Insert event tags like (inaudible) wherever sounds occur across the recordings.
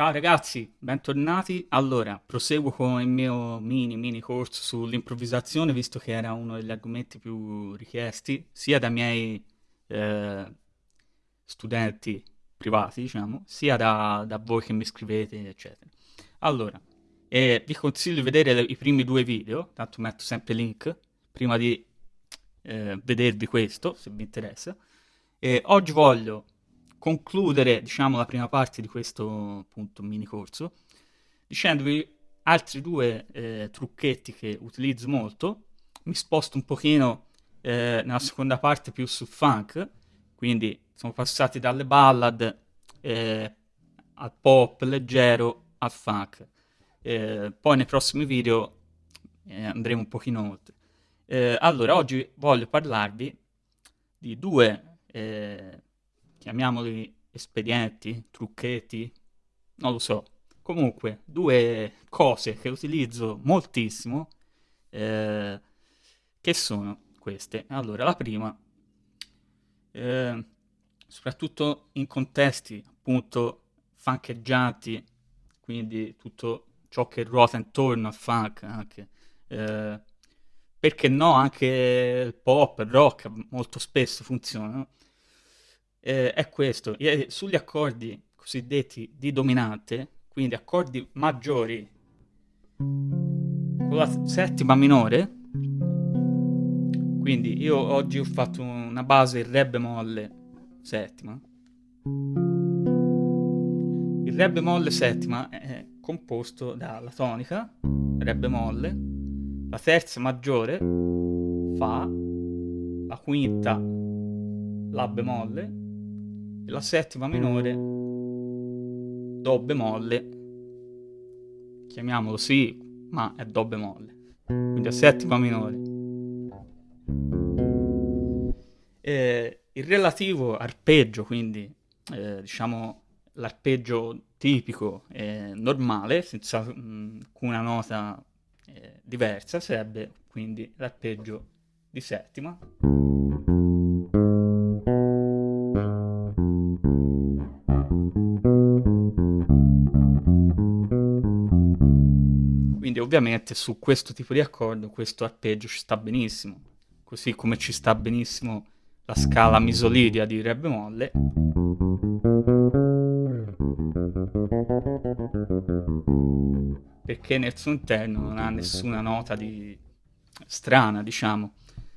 Ciao ragazzi, bentornati. Allora, proseguo con il mio mini mini corso sull'improvvisazione, visto che era uno degli argomenti più richiesti, sia dai miei eh, studenti privati, diciamo, sia da, da, voi che mi scrivete, eccetera. Allora, eh, vi consiglio di vedere i primi due video, tanto metto sempre link, prima di eh, vedervi questo, se vi interessa. Oggi voglio concludere, diciamo, la prima parte di questo appunto mini corso dicendovi altri due eh, trucchetti che utilizzo molto. Mi sposto un pochino eh, nella seconda parte più sul funk, quindi siamo passati dalle ballad eh, al pop leggero al funk. Eh, poi nei prossimi video eh, andremo un pochino oltre. Eh, allora, oggi voglio parlarvi di due chiamiamoli espedienti, trucchetti, non lo so. Comunque, due cose che utilizzo moltissimo, eh, che sono queste. Allora, la prima, eh, soprattutto in contesti appunto funkeggianti, quindi tutto ciò che ruota intorno al funk anche. Eh, perché no, anche il pop, il rock molto spesso funzionano eh, è questo, eh, sugli accordi cosiddetti di dominante, quindi accordi maggiori con la settima minore, quindi io oggi ho fatto una base in re bemolle settima. Il re bemolle settima è composto dalla tonica, re bemolle, la terza maggiore, fa, la quinta, la bemolle, la settima minore. Do bemolle chiamiamolo sì ma è Do bemolle quindi a settima minore. E il relativo arpeggio quindi eh, diciamo l'arpeggio tipico e normale senza mh, alcuna nota eh, diversa sarebbe quindi l'arpeggio di settima ovviamente su questo tipo di accordo questo arpeggio ci sta benissimo, così come ci sta benissimo la scala misolidia di Re bemolle. Perché nel suo interno non ha nessuna nota di strana, diciamo.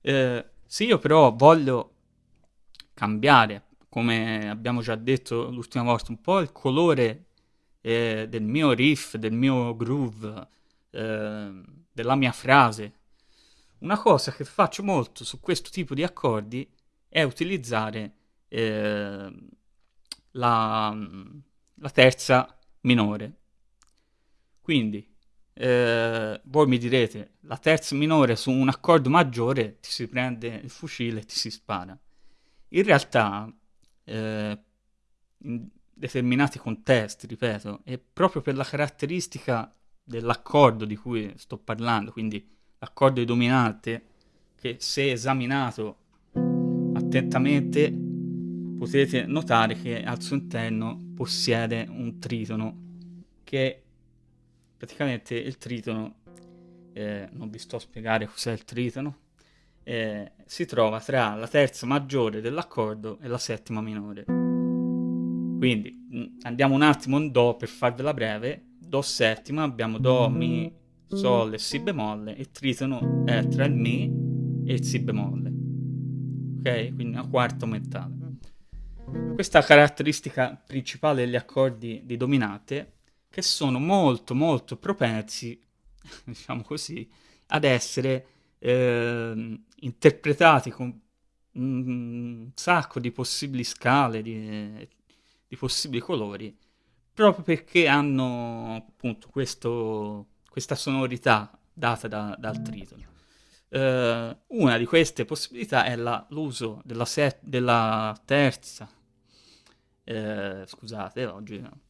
Eh, se io però voglio cambiare, come abbiamo già detto l'ultima volta, un po' il colore eh, del mio riff, del mio groove, Ehm, della mia frase. Una cosa che faccio molto su questo tipo di accordi è utilizzare eh, la, la, terza minore. Quindi, eh, voi mi direte, la terza minore su un accordo maggiore ti si prende il fucile e ti si spara. In realtà, eh, in determinati contesti, ripeto, è proprio per la caratteristica dell'accordo di cui sto parlando, quindi l'accordo di dominante, che se esaminato attentamente potete notare che al suo interno possiede un tritono che praticamente il tritono eh, non vi sto a spiegare cos'è il tritono eh, si trova tra la terza maggiore dell'accordo e la settima minore. Quindi andiamo un attimo in do per farvela breve Do settima, abbiamo Do, Mi, Sol e Si bemolle, il tritono è tra il Mi e il Si bemolle. Ok? Quindi una quarta aumentata. Questa caratteristica principale degli accordi di dominante, che sono molto molto propensi, (laughs) diciamo così, ad essere eh, interpretati con un sacco di possibili scale, di, di possibili colori, proprio perché hanno appunto questo, questa sonorità data da, dal tritono. Uh, una di queste possibilità è l'uso della, della, terza, eh, scusate, oggi no,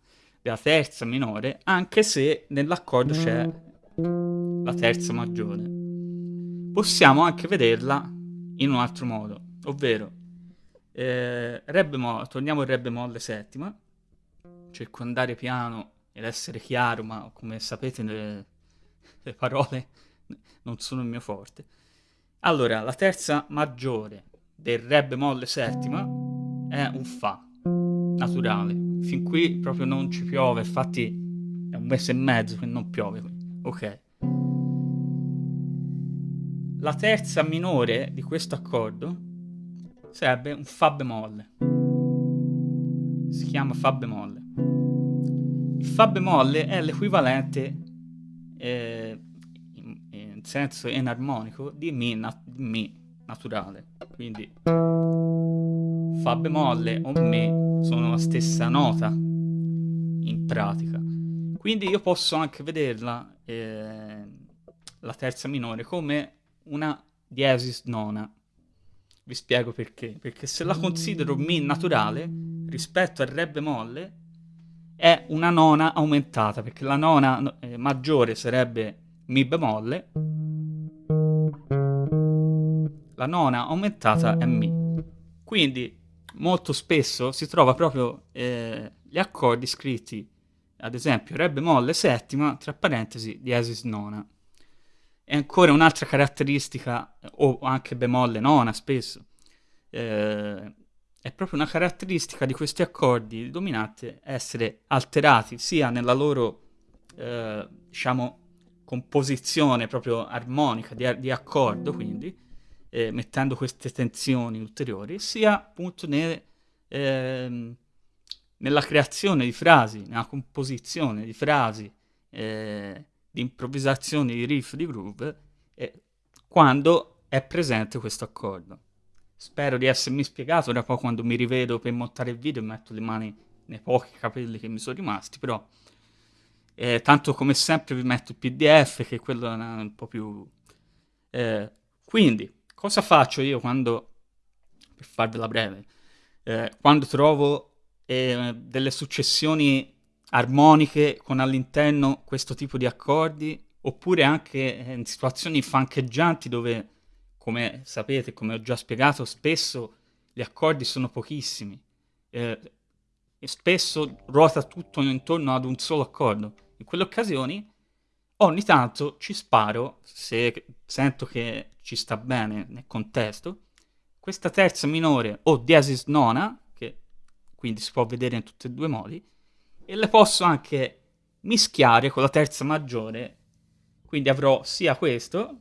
della terza minore, anche se nell'accordo c'è la terza maggiore. Possiamo anche vederla in un altro modo, ovvero eh, re bemolle, torniamo al re bemolle settima, andare piano ed essere chiaro, ma come sapete le, le parole non sono il mio forte. Allora, la terza maggiore del Re bemolle settima è un Fa, naturale. Fin qui proprio non ci piove, infatti è un mese e mezzo che non piove. Ok. La terza minore di questo accordo sarebbe un Fa bemolle. Si chiama Fa bemolle. Il Fa bemolle è l'equivalente eh, in, in, senso enarmonico di Mi, nat- mi naturale. Quindi Fa bemolle o Mi sono la stessa nota in pratica. Quindi io posso anche vederla, eh, la terza minore, come una diesis nona. Vi spiego perché. Perché se la considero Mi naturale, rispetto al Re bemolle, è una nona aumentata, perché la nona eh, maggiore sarebbe Mi bemolle, la nona aumentata è Mi. Quindi molto spesso si trova proprio eh, gli accordi scritti, ad esempio Re bemolle settima, tra parentesi, diesis nona. E ancora un'altra caratteristica, o anche bemolle nona spesso, eh, è proprio una caratteristica di questi accordi dominanti essere alterati sia nella loro, eh, diciamo, composizione proprio armonica di, di accordo, quindi, eh, mettendo queste tensioni ulteriori, sia appunto ne, eh, nella creazione di frasi, nella composizione di frasi, eh, di improvvisazioni di riff, di groove, quando è presente questo accordo. Spero di essermi spiegato, ora poi quando mi rivedo per montare il video metto le mani nei pochi capelli che mi sono rimasti, però eh, tanto come sempre vi metto il pdf che quello è un po' più... Eh, quindi, cosa faccio io quando, per farvela breve, eh, quando trovo eh, delle successioni armoniche con all'interno questo tipo di accordi, oppure anche in situazioni fancheggianti dove come sapete, come ho già spiegato, spesso gli accordi sono pochissimi eh, e spesso ruota tutto intorno ad un solo accordo. In quelle occasioni ogni tanto ci sparo, se sento che ci sta bene nel contesto, questa terza minore o diesis nona, che quindi si può vedere in tutti e due i modi, e le posso anche mischiare con la terza maggiore, quindi avrò sia questo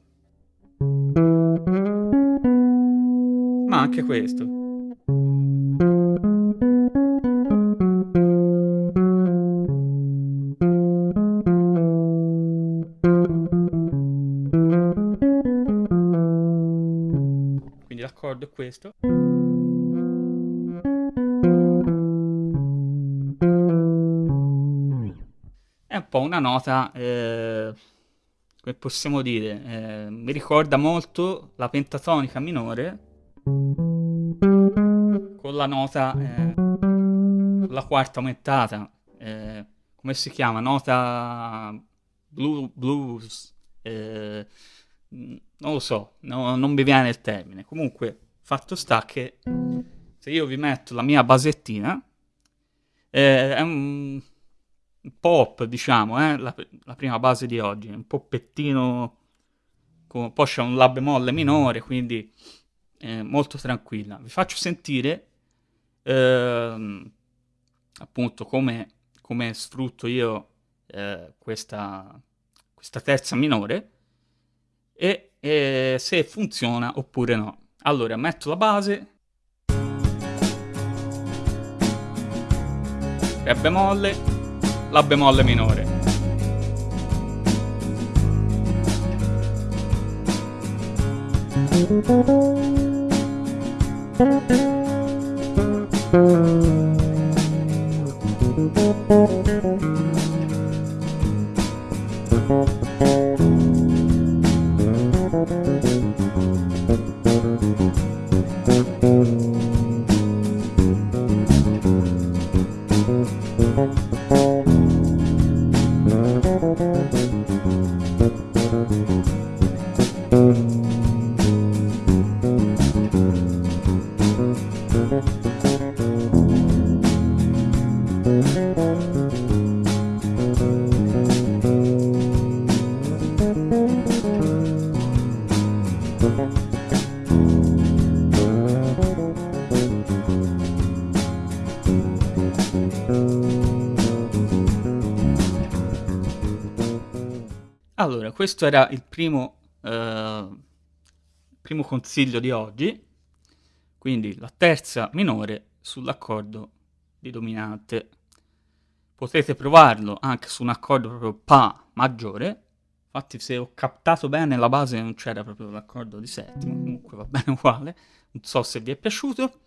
ma anche questo. Quindi l'accordo è questo. È un po' una nota, eh, possiamo dire, eh, mi ricorda molto la pentatonica minore con la nota, eh, la quarta aumentata, eh, come si chiama? Nota blu, blues, eh, non lo so, no, non mi viene il termine. Comunque, fatto sta che se io vi metto la mia basettina, eh, è un, pop, diciamo, eh, la, la, prima base di oggi, un poppettino, con, poi c'è un la bemolle minore, quindi eh, molto tranquilla. Vi faccio sentire ehm, appunto come, come, sfrutto io eh, questa, questa, terza minore e, e se funziona oppure no. Allora metto la base, Re bemolle, La bemolle minore. Thank Thank questo era il primo, eh, primo consiglio di oggi, quindi la terza minore sull'accordo di dominante. Potete provarlo anche su un accordo proprio Pa maggiore, infatti se ho captato bene la base non c'era proprio l'accordo di settimo, comunque va bene uguale, non so se vi è piaciuto.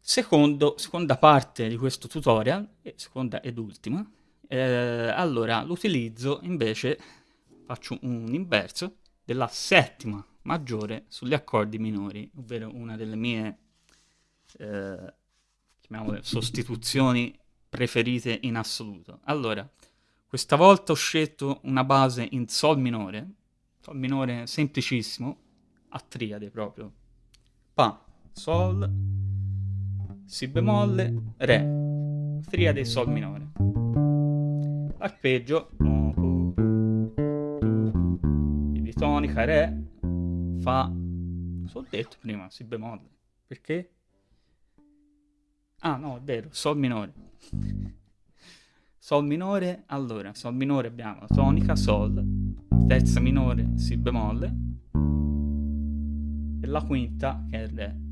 Secondo, seconda parte di questo tutorial, seconda ed ultima, eh, allora, l'utilizzo invece, faccio un inverso, della settima maggiore sugli accordi minori, ovvero una delle mie, eh, sostituzioni preferite in assoluto. Allora, questa volta ho scelto una base in Sol minore, Sol minore semplicissimo, a triade proprio. Fa, Sol, Si bemolle, Re, triade Sol minore arpeggio quindi tonica re fa so detto prima si bemolle. Perché? Ah no è vero sol minore. Sol minore allora sol minore abbiamo tonica sol terza minore si bemolle. E la quinta che è re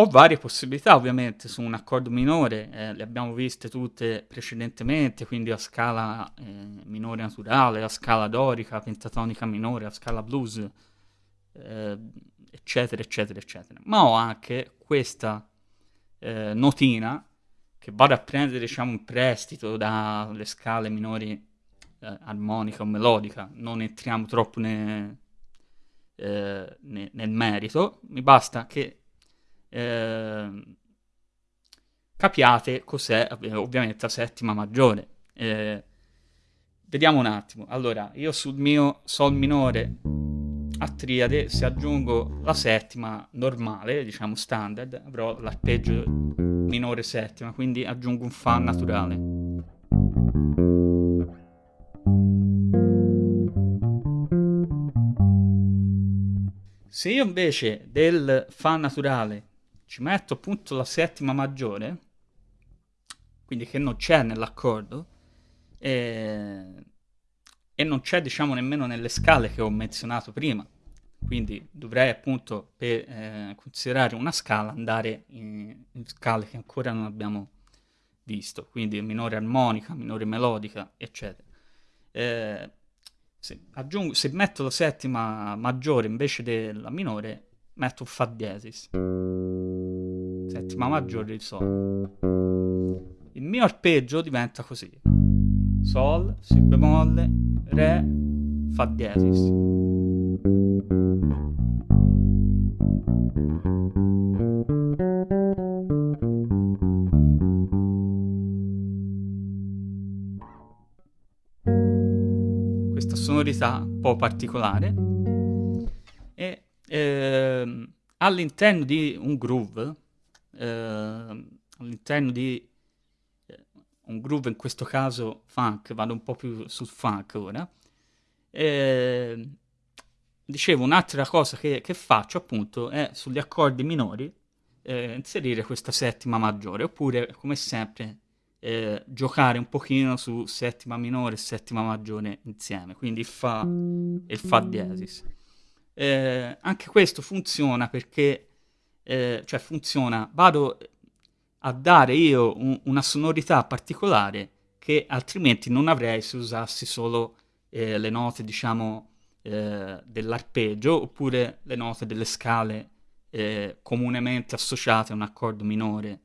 Ho varie possibilità ovviamente su un accordo minore, eh, le abbiamo viste tutte precedentemente, quindi a scala eh, minore naturale, a scala dorica, pentatonica minore, a scala blues, eh, eccetera, eccetera, eccetera. Ma ho anche questa eh, notina che vado a prendere, diciamo, in prestito dalle scale minori eh, armonica o melodica, non entriamo troppo ne, eh, ne, nel merito, mi basta che eh, capiate cos'è ovviamente la settima maggiore. Eh, vediamo un attimo. Allora, io sul mio Sol minore a triade, se aggiungo la settima normale, diciamo standard, avrò l'arpeggio minore settima, quindi aggiungo un Fa naturale. Se io invece del Fa naturale ci metto appunto la settima maggiore, quindi che non c'è nell'accordo, e, e non c'è diciamo nemmeno nelle scale che ho menzionato prima. Quindi dovrei appunto per eh, considerare una scala andare in, in scale che ancora non abbiamo visto, quindi minore armonica, minore melodica, eccetera. Eh, se, aggiungo, se metto la settima maggiore invece della minore, metto Fa diesis settima maggiore di Sol. Il mio arpeggio diventa così. Sol, Si bemolle, Re, Fa diesis. Sonorità un po' particolare e ehm, all'interno di un groove eh, all'interno di eh, un groove, in questo caso funk, vado un po' più sul funk ora. Eh, dicevo, un'altra cosa che, che, faccio appunto è sugli accordi minori eh, inserire questa settima maggiore, oppure come sempre eh, giocare un pochino su settima minore e settima maggiore insieme, quindi il Fa e il Fa diesis. Eh, anche questo funziona perché eh, cioè funziona, vado a dare io un, una sonorità particolare che altrimenti non avrei se usassi solo eh, le note, diciamo, eh, dell'arpeggio oppure le note delle scale eh, comunemente associate a un accordo minore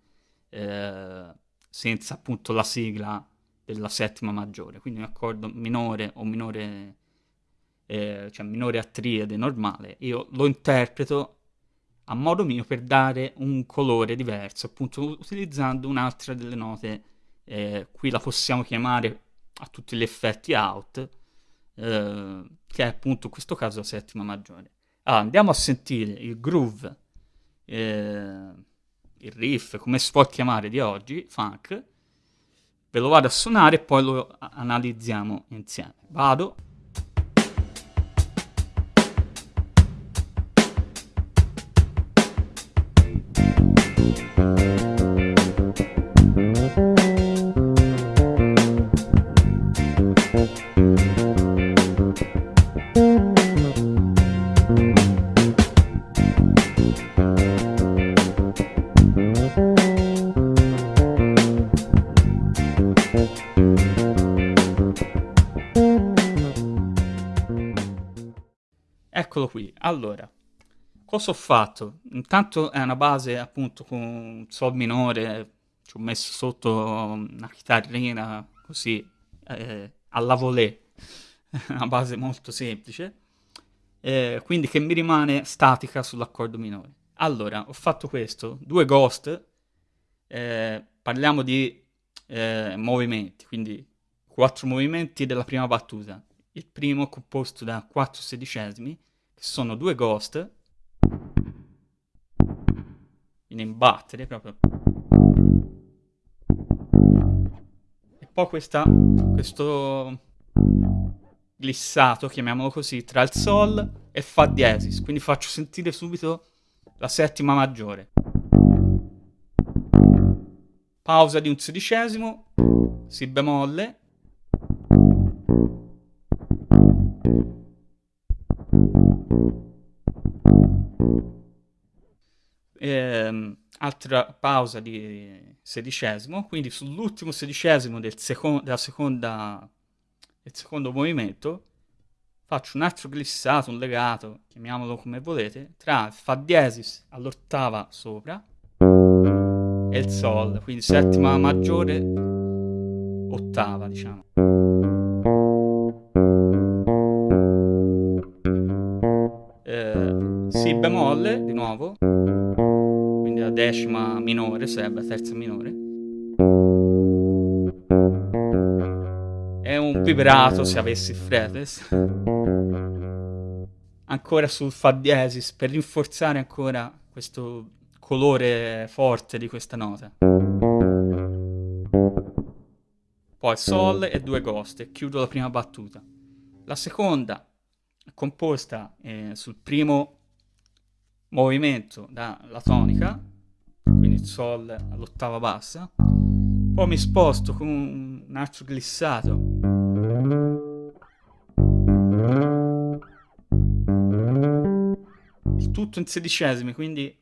senza appunto la sigla della settima maggiore, quindi un accordo minore o minore, eh, cioè minore a triade normale, io lo interpreto a modo mio per dare un colore diverso, appunto utilizzando un'altra delle note, eh, qui la possiamo chiamare a tutti gli effetti out, eh, che è appunto in questo caso la settima maggiore. Allora, andiamo a sentire il groove, eh, il riff, come si può chiamare di oggi, funk. Ve lo vado a suonare e poi lo analizziamo insieme. Vado. Eccolo qui. Allora, cosa ho fatto? Intanto è una base appunto con sol minore, ci ho messo sotto una chitarrina così eh, alla volée, (laughs) una base molto semplice, eh, quindi che mi rimane statica sull'accordo minore. Allora, ho fatto questo, due ghost, eh, parliamo di eh, movimenti, quindi quattro movimenti della prima battuta. Il primo composto da quattro sedicesimi, che sono due ghost, in battere proprio. E poi questa, questo glissato, chiamiamolo così, tra il sol e fa diesis, quindi faccio sentire subito la settima maggiore. Pausa di un sedicesimo, si bemolle, ehm, altra pausa di sedicesimo, quindi sull'ultimo sedicesimo del, seco seconda, del secondo movimento faccio un altro glissato, un legato, chiamiamolo come volete, tra il Fa diesis all'ottava sopra e il Sol, quindi settima maggiore, ottava diciamo. Si bemolle di nuovo, quindi la decima minore sarebbe la terza minore. È un vibrato se avessi il fretless. ancora sul Fa diesis per rinforzare ancora questo colore forte di questa nota. Poi Sol e due ghost e chiudo la prima battuta. La seconda è composta eh, sul primo movimento dalla tonica, quindi Sol all'ottava bassa. Poi mi sposto con un altro glissato. Tutto in sedicesimi, quindi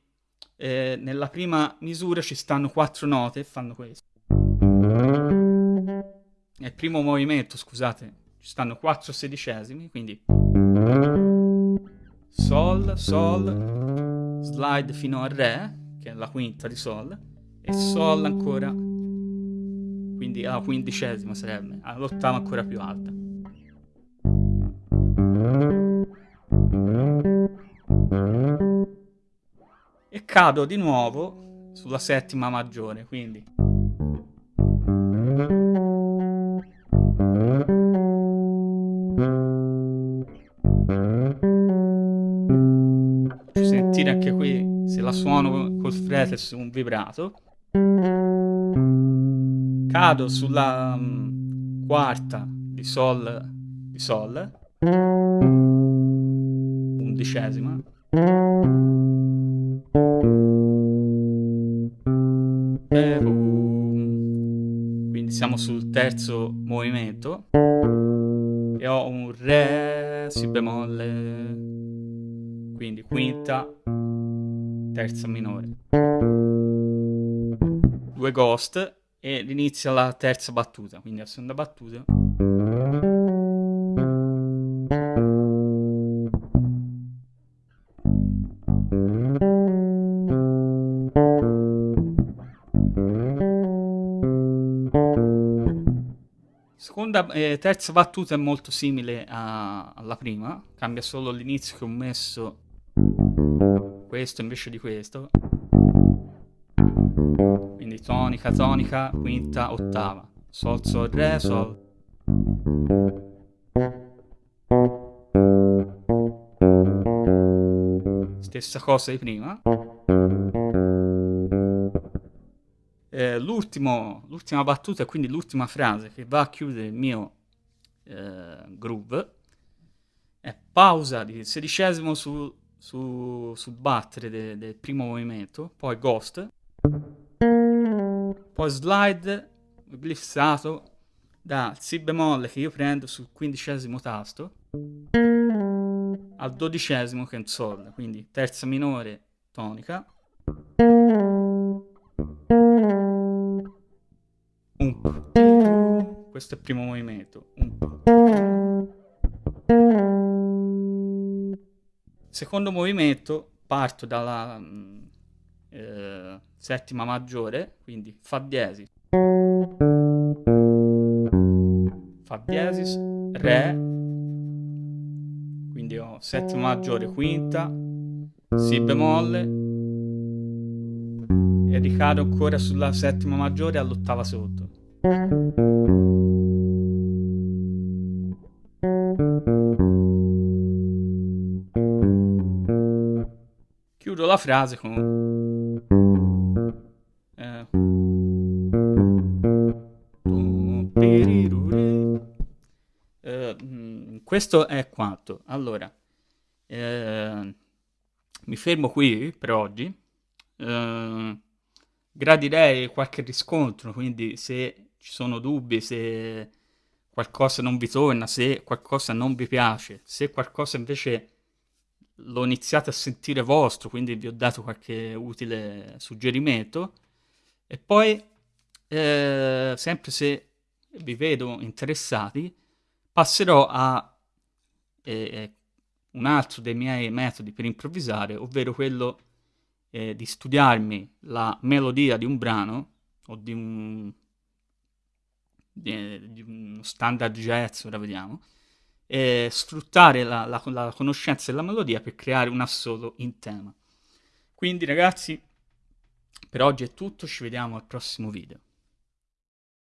eh, nella prima misura ci stanno quattro note e fanno questo. Nel primo movimento, scusate, ci stanno quattro sedicesimi, quindi Sol, Sol, slide fino a Re, che è la quinta di Sol, e Sol ancora, quindi la quindicesima sarebbe, all'ottava ancora più alta. e cado di nuovo sulla settima maggiore, quindi fretless un vibrato. Cado sulla um, quarta di sol di sol. Undicesima. Quindi siamo sul terzo movimento. E ho un re si bemolle. Quindi quinta terza minore due ghost e l'inizio alla terza battuta quindi la seconda battuta Seconda eh, terza battuta è molto simile a, alla prima, cambia solo l'inizio che ho messo questo invece di questo. Quindi tonica, tonica, quinta, ottava. Sol, sol, re, sol. stessa cosa di prima. Eh, l'ultima battuta, quindi l'ultima frase che va a chiudere il mio eh, groove, è pausa di sedicesimo su, su, sul battere de, del primo movimento, poi ghost, poi slide glissato dal si bemolle che io prendo sul quindicesimo tasto al dodicesimo che è un sol, quindi terza minore tonica, un questo è il primo movimento, un secondo movimento parto dalla mm, eh, settima maggiore, quindi Fa diesis, Fa diesis, Re, quindi ho settima maggiore, quinta, Si bemolle e ricado ancora sulla settima maggiore all'ottava sotto. Chiudo la frase con... Eh. Eh, questo è quanto. Allora, eh, mi fermo qui per oggi. Eh, gradirei qualche riscontro, quindi se ci sono dubbi, se qualcosa non vi torna, se qualcosa non vi piace, se qualcosa invece l'ho iniziato a sentire vostro, quindi vi ho dato qualche utile suggerimento. E poi, eh, sempre se vi vedo interessati, passerò a eh, un altro dei miei metodi per improvvisare, ovvero quello eh, di studiarmi la melodia di un brano o di un, di, di uno standard jazz, ora vediamo, e sfruttare la, la, la conoscenza della melodia per creare un assolo in tema. Quindi ragazzi, per oggi è tutto, ci vediamo al prossimo video.